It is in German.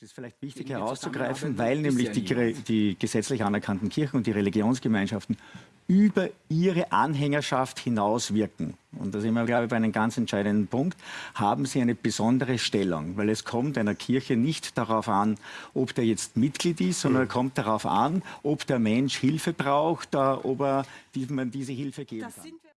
Das ist vielleicht wichtig herauszugreifen, weil nämlich die, die, gesetzlich anerkannten Kirchen und die Religionsgemeinschaften über ihre Anhängerschaft hinaus wirken. Und da sind wir, glaube ich, bei einem ganz entscheidenden Punkt, haben sie eine besondere Stellung, weil es kommt einer Kirche nicht darauf an, ob der jetzt Mitglied ist, sondern es kommt darauf an, ob der Mensch Hilfe braucht, ob er, man diese Hilfe geben kann.